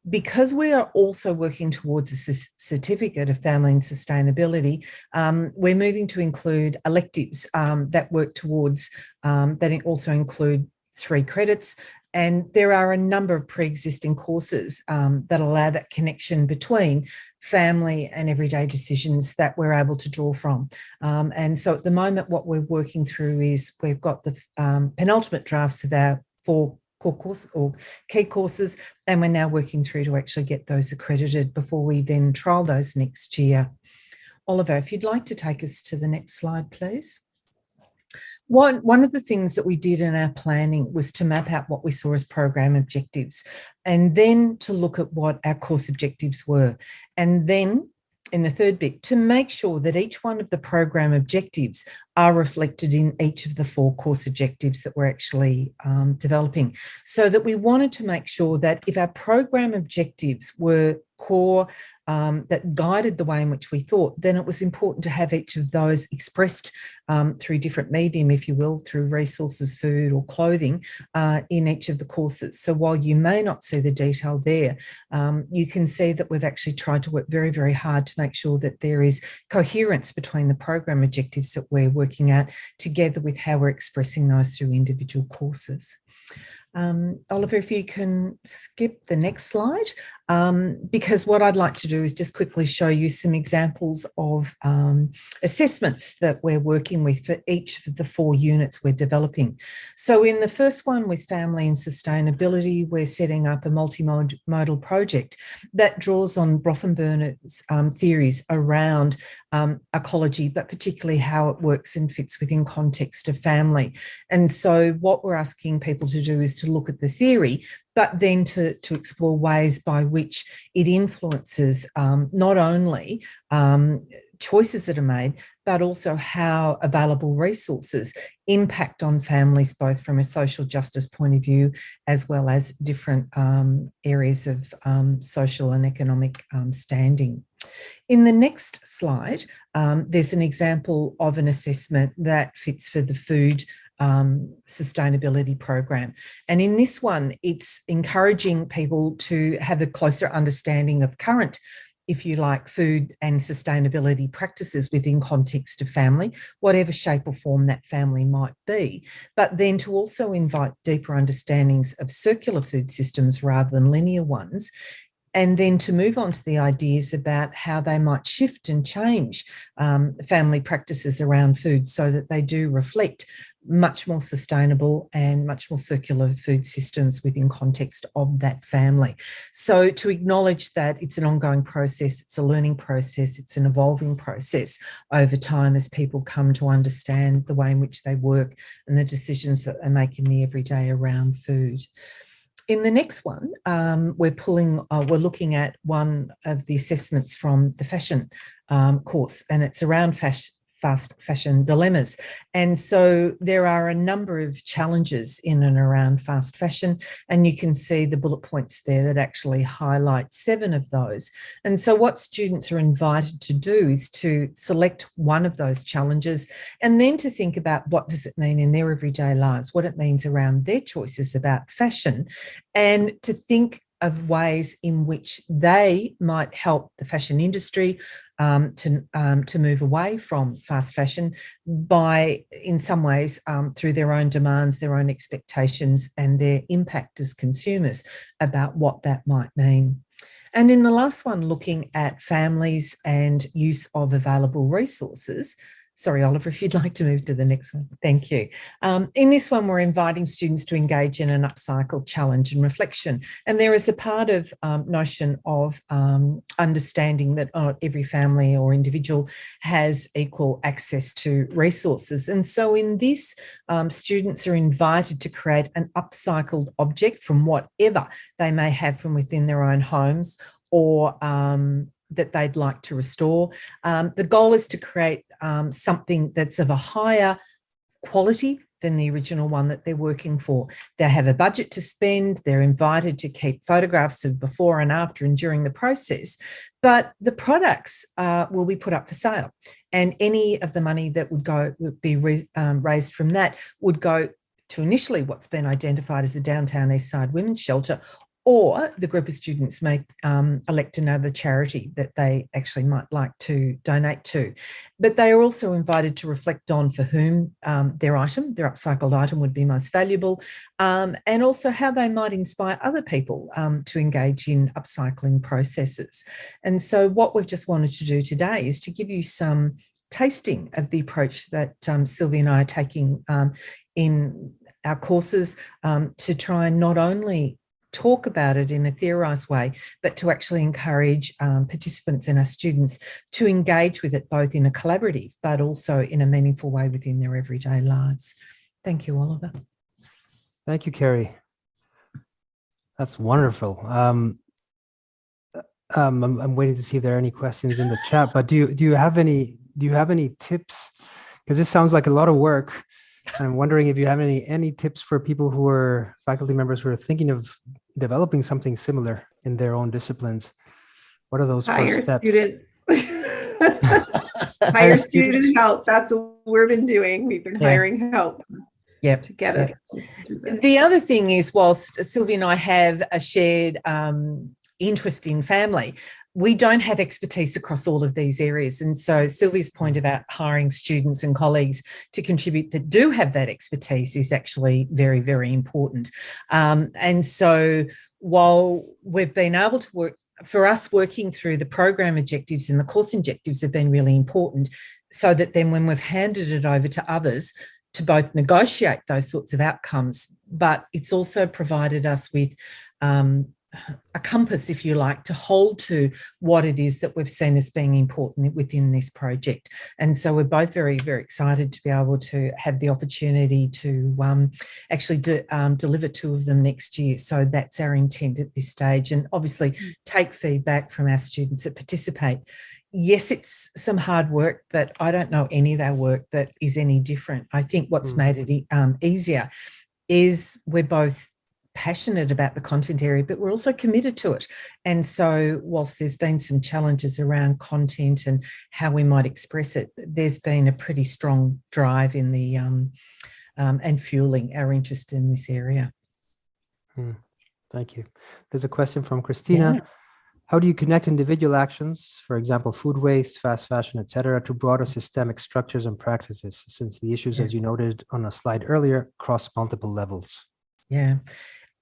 Because we are also working towards a certificate of family and sustainability, um, we're moving to include electives um, that work towards, um, that also include three credits and there are a number of pre-existing courses um, that allow that connection between family and everyday decisions that we're able to draw from. Um, and so at the moment, what we're working through is we've got the um, penultimate drafts of our four core course or key courses, and we're now working through to actually get those accredited before we then trial those next year. Oliver, if you'd like to take us to the next slide, please. One, one of the things that we did in our planning was to map out what we saw as program objectives and then to look at what our course objectives were. And then in the third bit, to make sure that each one of the program objectives are reflected in each of the four course objectives that we're actually um, developing. So that we wanted to make sure that if our program objectives were core um, that guided the way in which we thought, then it was important to have each of those expressed um, through different medium, if you will, through resources, food or clothing uh, in each of the courses. So while you may not see the detail there, um, you can see that we've actually tried to work very, very hard to make sure that there is coherence between the program objectives that we're working at together with how we're expressing those through individual courses. Um, Oliver, if you can skip the next slide, um, because what I'd like to do is just quickly show you some examples of um, assessments that we're working with for each of the four units we're developing. So in the first one with family and sustainability, we're setting up a multimodal project that draws on Bronfenbrenner's um, theories around um, ecology, but particularly how it works and fits within context of family. And so what we're asking people to do is to look at the theory, but then to, to explore ways by which it influences um, not only um, choices that are made, but also how available resources impact on families, both from a social justice point of view, as well as different um, areas of um, social and economic um, standing. In the next slide, um, there's an example of an assessment that fits for the food um, sustainability program. And in this one, it's encouraging people to have a closer understanding of current if you like, food and sustainability practices within context of family, whatever shape or form that family might be, but then to also invite deeper understandings of circular food systems rather than linear ones, and then to move on to the ideas about how they might shift and change um, family practices around food so that they do reflect much more sustainable and much more circular food systems within context of that family. So to acknowledge that it's an ongoing process, it's a learning process, it's an evolving process over time as people come to understand the way in which they work and the decisions that they make in the everyday around food. In the next one, um, we're pulling, uh, we're looking at one of the assessments from the fashion um, course, and it's around fashion, fast fashion dilemmas. And so there are a number of challenges in and around fast fashion, and you can see the bullet points there that actually highlight seven of those. And so what students are invited to do is to select one of those challenges and then to think about what does it mean in their everyday lives, what it means around their choices about fashion, and to think of ways in which they might help the fashion industry um, to, um, to move away from fast fashion by, in some ways, um, through their own demands, their own expectations and their impact as consumers about what that might mean. And in the last one, looking at families and use of available resources, Sorry, Oliver, if you'd like to move to the next one. Thank you. Um, in this one, we're inviting students to engage in an upcycle challenge and reflection. And there is a part of um, notion of um, understanding that uh, every family or individual has equal access to resources. And so in this, um, students are invited to create an upcycled object from whatever they may have from within their own homes or um, that they'd like to restore. Um, the goal is to create um, something that's of a higher quality than the original one that they're working for. They have a budget to spend, they're invited to keep photographs of before and after and during the process, but the products uh, will be put up for sale. And any of the money that would go would be um, raised from that would go to initially what's been identified as a downtown east side women's shelter or the group of students may um, elect another charity that they actually might like to donate to. But they are also invited to reflect on for whom um, their item, their upcycled item would be most valuable, um, and also how they might inspire other people um, to engage in upcycling processes. And so what we've just wanted to do today is to give you some tasting of the approach that um, Silvia and I are taking um, in our courses um, to try and not only talk about it in a theorised way, but to actually encourage um, participants and our students to engage with it both in a collaborative, but also in a meaningful way within their everyday lives. Thank you, Oliver. Thank you, Kerry. That's wonderful. Um, um, I'm, I'm waiting to see if there are any questions in the chat, but do you, do you have any, do you have any tips? Because this sounds like a lot of work. I'm wondering if you have any any tips for people who are faculty members who are thinking of developing something similar in their own disciplines. What are those Hire first steps? Students. <laughs> Hire student help. That's what we've been doing. We've been Yeah. hiring help Yep. to get us. to. The other thing is, whilst Silvia and I have a shared um, interest in family, we don't have expertise across all of these areas. And so Silvia's point about hiring students and colleagues to contribute that do have that expertise is actually very, very important. Um, and so while we've been able to work, for us working through the program objectives and the course objectives have been really important so that then when we've handed it over to others, to both negotiate those sorts of outcomes, but it's also provided us with um, a compass, if you like, to hold to what it is that we've seen as being important within this project. And so we're both very, very excited to be able to have the opportunity to um, actually de um, deliver two of them next year. So that's our intent at this stage. And obviously take feedback from our students that participate. Yes, it's some hard work, but I don't know any of our work that is any different. I think what's Mm. made it e- um, easier is we're both passionate about the content area, but we're also committed to it. And so whilst there's been some challenges around content and how we might express it, there's been a pretty strong drive in the um, um, and fueling our interest in this area. Thank you. There's a question from Christina. Yeah. How do you connect individual actions, for example, food waste, fast fashion, et cetera, to broader systemic structures and practices, since the issues, Yeah. as you noted on a slide earlier, cross multiple levels? Yeah.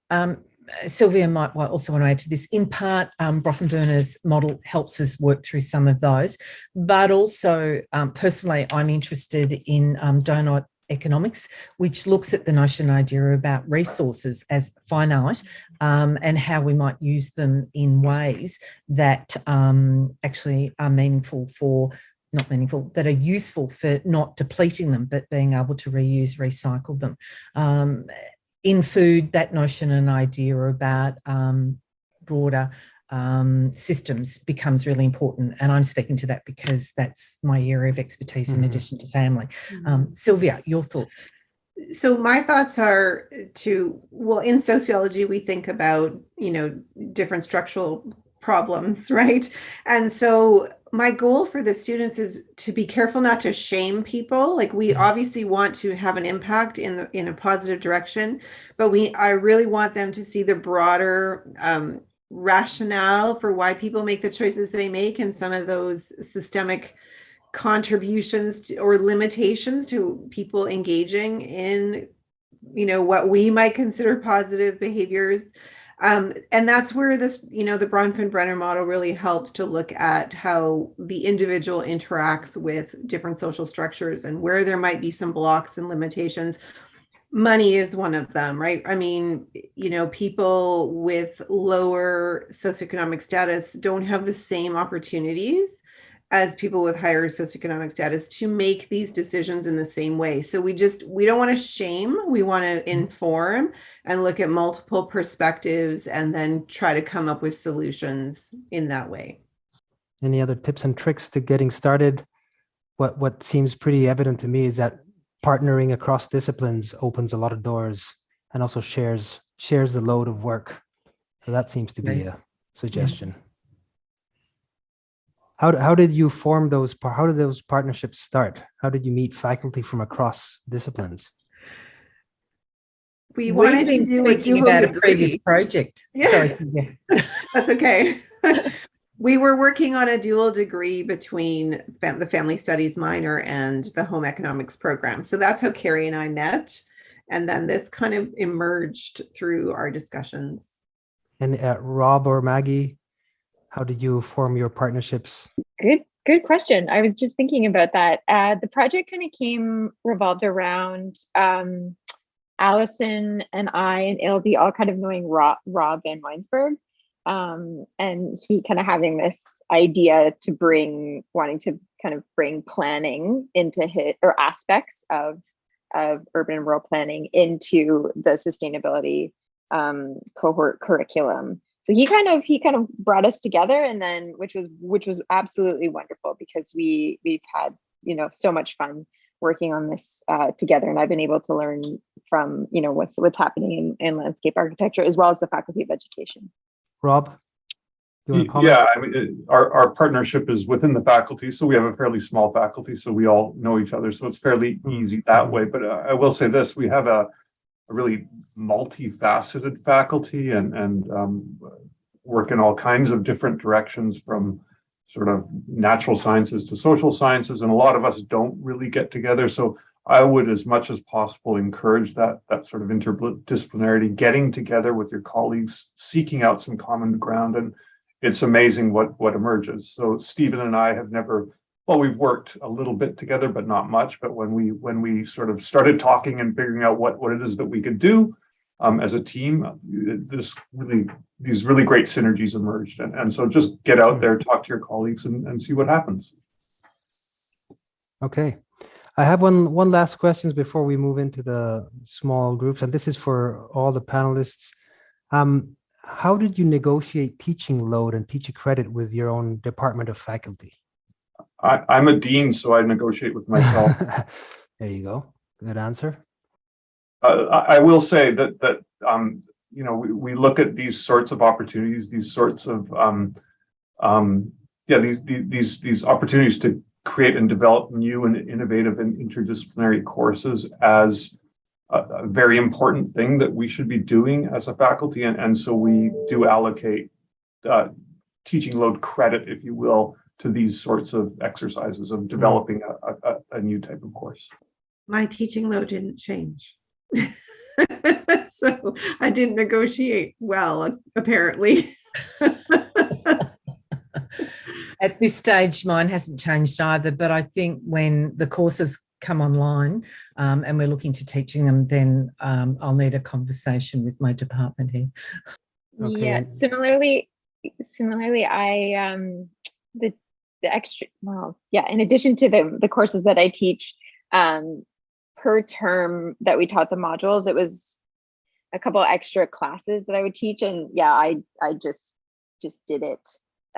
Um, Silvia might also want to add to this. In part, um, Bronfenbrenner's model helps us work through some of those, but also um, personally, I'm interested in um, donut economics, which looks at the notion idea about resources as finite um, and how we might use them in ways that um, actually are meaningful for not meaningful, that are useful for not depleting them, but being able to reuse, recycle them. Um, in food, that notion and idea about um, broader um, systems becomes really important. And I'm speaking to that because that's my area of expertise in Mhm. addition to family. Um, Silvia, your thoughts? so my thoughts are to well in sociology we think about you know different structural problems <laughs> right and so my goal for the students is to be careful not to shame people. Like we obviously want to have an impact in the in a positive direction, but we I really want them to see the broader um, rationale for why people make the choices they make and some of those systemic contributions to, or limitations to people engaging in you know what we might consider positive behaviors um, and that's where this, you know, the Bronfenbrenner model really helps to look at how the individual interacts with different social structures and where there might be some blocks and limitations. Money is one of them, right? I mean, you know, people with lower socioeconomic status don't have the same opportunities as people with higher socioeconomic status to make these decisions in the same way. So we just we don't want to shame, we want to mm-hmm. inform and look at multiple perspectives and then try to come up with solutions in that way. Any other tips and tricks to getting started? What what seems pretty evident to me is that partnering across disciplines opens a lot of doors and also shares shares the load of work. So that seems to be Right. a suggestion. How, d- how did you form those, how did those partnerships start? How did you meet faculty from across disciplines? We We've wanted to been do a speaking dual about a previous project. Yeah. Sorry, <laughs> That's okay. <laughs> we were working on a dual degree between the family studies minor and the home economics program. So that's how Kerry and I met. And then this kind of emerged through our discussions. And uh, Rob or Maggie, how did you form your partnerships? Good, good question. I was just thinking about that. Uh, the project kind of came revolved around um, Allison and I and LD all kind of knowing Rob, Rob VanWynsberghe. Um, and he kind of having this idea to bring, wanting to kind of bring planning into his or aspects of of urban and rural planning into the sustainability um, cohort curriculum so he kind of he kind of brought us together and then which was which was absolutely wonderful because we we've had you know so much fun working on this uh, together and i've been able to learn from you know what's what's happening in, in landscape architecture as well as the faculty of education Rob? You want to? Yeah, I mean, it- our, our partnership is within the faculty, so we have a fairly small faculty, so we all know each other, so it's fairly easy that way. But uh, I will say this, we have a, a really multifaceted faculty and, and um, work in all kinds of different directions from sort of natural sciences to social sciences, and a lot of us don't really get together. So I would, as much as possible, encourage that that sort of interdisciplinarity, getting together with your colleagues, seeking out some common ground, and it's amazing what what emerges. So Stephen and I have never, well, we've worked a little bit together, but not much. But when we when we sort of started talking and figuring out what what it is that we could do um, as a team, this really these really great synergies emerged. And and so just get out there, talk to your colleagues, and and see what happens. Okay. I have one one last questions before we move into the small groups, and this is for all the panelists. Um, how did you negotiate teaching load and teacher credit with your own department of faculty? I, I'm a dean, so I negotiate with myself. <laughs> there you go. Good answer. Uh, I, I will say that that um, you know we, we look at these sorts of opportunities, these sorts of um, um, yeah these, these these these opportunities to create and develop new and innovative and interdisciplinary courses as a, a very important thing that we should be doing as a faculty, and and so we do allocate uh, teaching load credit, if you will, to these sorts of exercises of developing a, a, a new type of course. My teaching load didn't change. <laughs> so I didn't negotiate well, apparently. <laughs> At this stage, mine hasn't changed either, but I think when the courses come online um, and we're looking to teaching them, then um, I'll need a conversation with my department head. Okay. yeah similarly similarly i um the the extra well yeah in addition to the the courses that i teach um per term that we taught the modules it was a couple extra classes that i would teach and yeah i i just just did it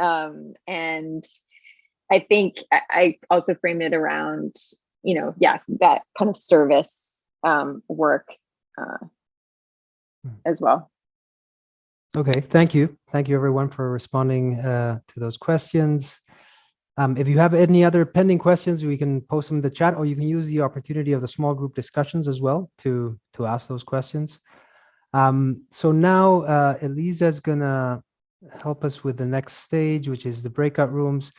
um and i think i, I also framed it around you know yeah that kind of service um work uh Hmm. as well Okay, thank you. Thank you everyone for responding uh, to those questions. Um, if you have any other pending questions, we can post them in the chat, or you can use the opportunity of the small group discussions as well to, to ask those questions. Um, so now uh, Elisa is gonna help us with the next stage, which is the breakout rooms.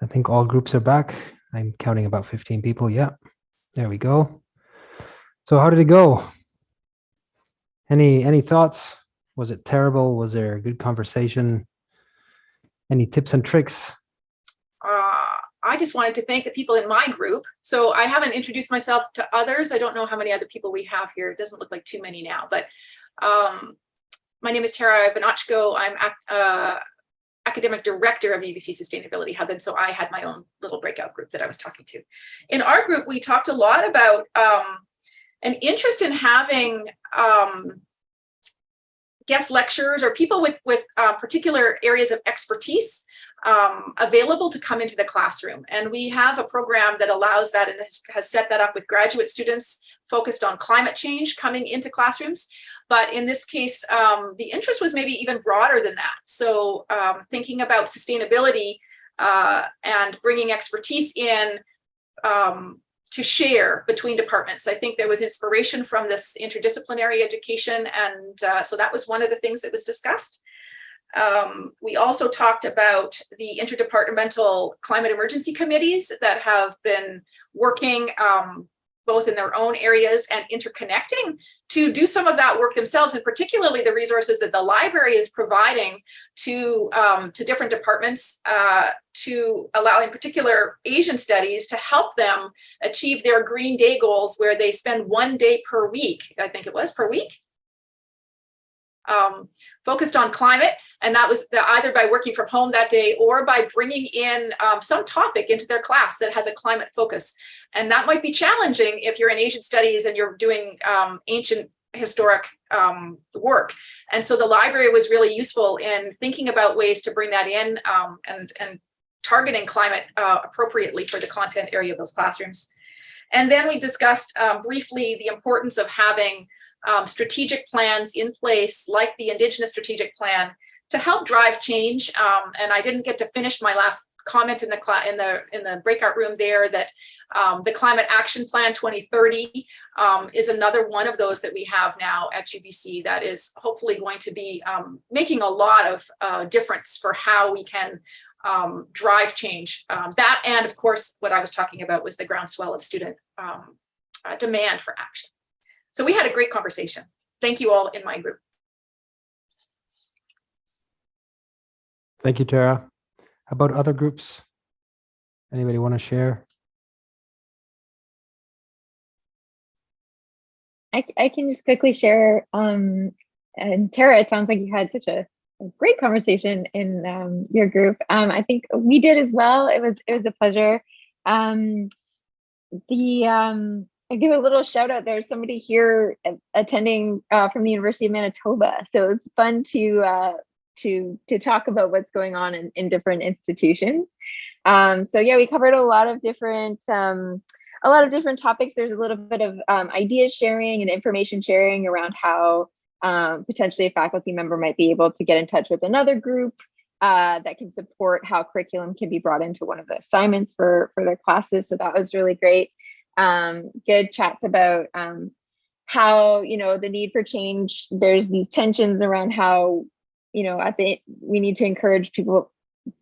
I think all groups are back. I'm counting about 15 people. Yeah, there we go. So how did it go? Any any thoughts? Was it terrible? Was there a good conversation? Any tips and tricks? uh, I just wanted to thank the people in my group. So I haven't introduced myself to others. I don't know how many other people we have here. It doesn't look like too many now, but um, my name is Tara Ivanochko. I'm uh, academic director of UBC Sustainability Hub. And so I had my own little breakout group that I was talking to. In our group, we talked a lot about um, an interest in having um, guest lecturers or people with, with uh, particular areas of expertise um, available to come into the classroom. And we have a program that allows that and has, has set that up with graduate students focused on climate change coming into classrooms. But in this case, um, the interest was maybe even broader than that. So um, thinking about sustainability uh, and bringing expertise in um, to share between departments. I think there was inspiration from this interdisciplinary education. And uh, so that was one of the things that was discussed. Um, we also talked about the interdepartmental climate emergency committees that have been working um, both in their own areas and interconnecting to do some of that work themselves, and particularly the resources that the library is providing to, um, to different departments uh, to allow in particular Asian studies to help them achieve their Green Day goals where they spend one day per week, I think it was per week, um, focused on climate. And that was the, either by working from home that day or by bringing in um, some topic into their class that has a climate focus. And that might be challenging if you're in Asian studies and you're doing um, ancient historic um, work. And so the library was really useful in thinking about ways to bring that in um, and, and targeting climate uh, appropriately for the content area of those classrooms. And then we discussed um, briefly the importance of having um, strategic plans in place, like the Indigenous Strategic Plan, to help drive change. Um, and I didn't get to finish my last comment in the in the in the breakout room there that um, the Climate Action Plan 2030 um, is another one of those that we have now at UBC that is hopefully going to be um, making a lot of uh, difference for how we can um, drive change. Um, that and of course, what I was talking about was the groundswell of student um, uh, demand for action. So we had a great conversation. Thank you all in my group. Thank you, Tara. How about other groups? Anybody want to share? I, I can just quickly share. Um, and Tara, it sounds like you had such a, a great conversation in um, your group. Um, I think we did as well. It was it was a pleasure. Um, the um, I give a little shout out. There's somebody here attending uh, from the University of Manitoba, so it's fun to uh, to to talk about what's going on in, in different institutions. Um, so yeah, we covered a lot of different um, a lot of different topics. There's a little bit of um, idea sharing and information sharing around how um, potentially a faculty member might be able to get in touch with another group uh, that can support how curriculum can be brought into one of the assignments for, for their classes. So that was really great. Um, good chats about um, how, you know, the need for change, there's these tensions around how, you know, I think we need to encourage people,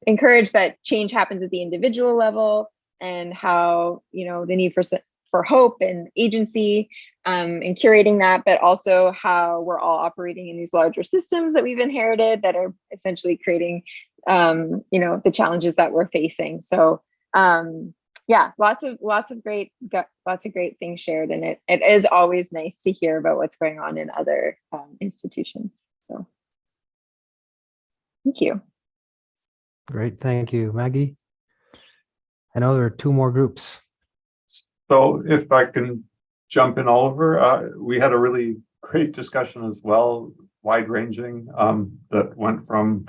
encourage that change happens at the individual level and how you know the need for for hope and agency um, and curating that, but also how we're all operating in these larger systems that we've inherited that are essentially creating um, you know the challenges that we're facing. So um, yeah, lots of lots of great lots of great things shared, and it it is always nice to hear about what's going on in other um, institutions. So thank you. Great, thank you, Maggie. I know there are two more groups. So if I can jump in, Oliver, uh, we had a really great discussion as well, wide ranging, um, that went from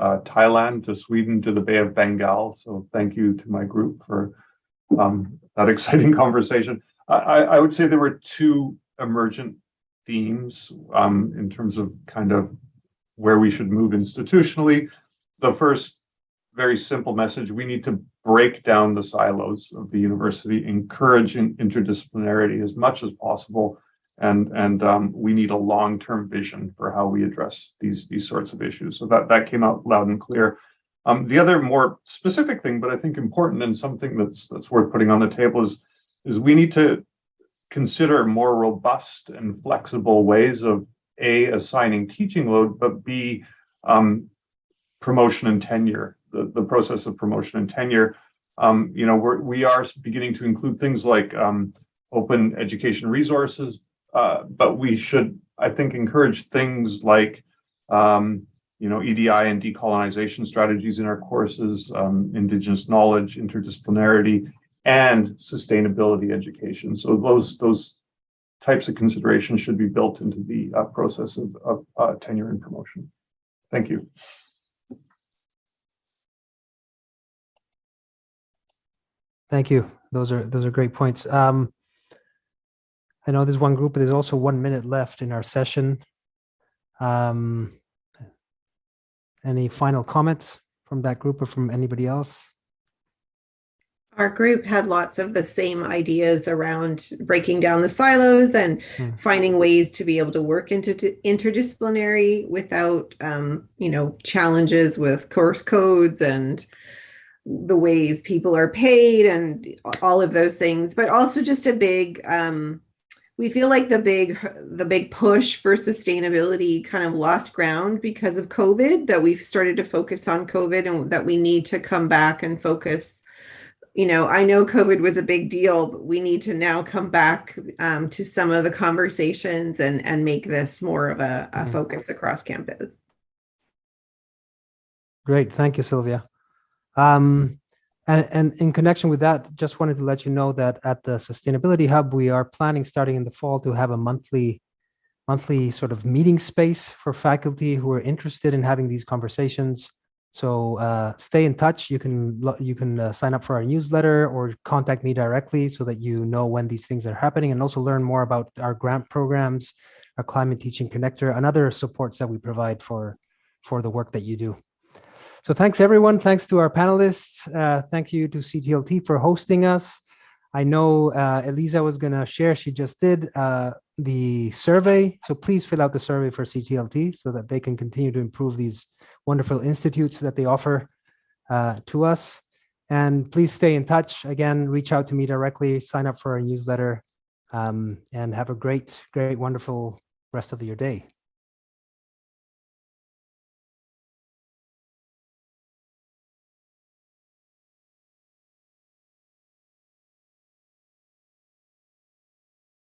uh, Thailand to Sweden to the Bay of Bengal. So thank you to my group for um, that <laughs> exciting conversation. I, I, would say there were two emergent themes um, in terms of kind of where we should move institutionally. The first very simple message, we need to break down the silos of the university, encouraging interdisciplinarity as much as possible. And, and um, we need a long-term vision for how we address these, these sorts of issues. So that, that came out loud and clear. Um, the other more specific thing, but I think important and something that's that's worth putting on the table is, is we need to consider more robust and flexible ways of A, assigning teaching load, but B, um, promotion and tenure, the, the process of promotion and tenure. Um, you know, we're, we are beginning to include things like um, open education resources, uh, but we should, I think, encourage things like um, you know, EDI and decolonization strategies in our courses, um, indigenous knowledge, interdisciplinarity, and sustainability education. So those those types of considerations should be built into the uh, process of, of uh, tenure and promotion. Thank you. Thank you. Those are those are great points. Um, I know there's one group, but there's also one minute left in our session. Um, any final comments from that group or from anybody else? Our group had lots of the same ideas around breaking down the silos and Hmm. finding ways to be able to work into interdisciplinary without, um, you know, challenges with course codes and the ways people are paid and all of those things, but also just a big, um, we feel like the big the big push for sustainability kind of lost ground because of covid that we've started to focus on covid and that we need to come back and focus you know i know covid was a big deal but we need to now come back um, to some of the conversations and and make this more of a, a Mm. focus across campus Great, thank you, Silvia. Um, and, and in connection with that, just wanted to let you know that at the Sustainability Hub, we are planning starting in the fall to have a monthly, monthly sort of meeting space for faculty who are interested in having these conversations. So uh, stay in touch. You can you can uh, sign up for our newsletter or contact me directly so that you know when these things are happening, and also learn more about our grant programs, our climate teaching connector, and other supports that we provide for for the work that you do. So thanks everyone. Thanks to our panelists. Uh, thank you to CTLT for hosting us. I know uh, Elisa was going to share, she just did, uh, the survey. So please fill out the survey for CTLT so that they can continue to improve these wonderful institutes that they offer uh, to us. And please stay in touch. Again, reach out to me directly, sign up for our newsletter, um, and have a great, great, wonderful rest of your day.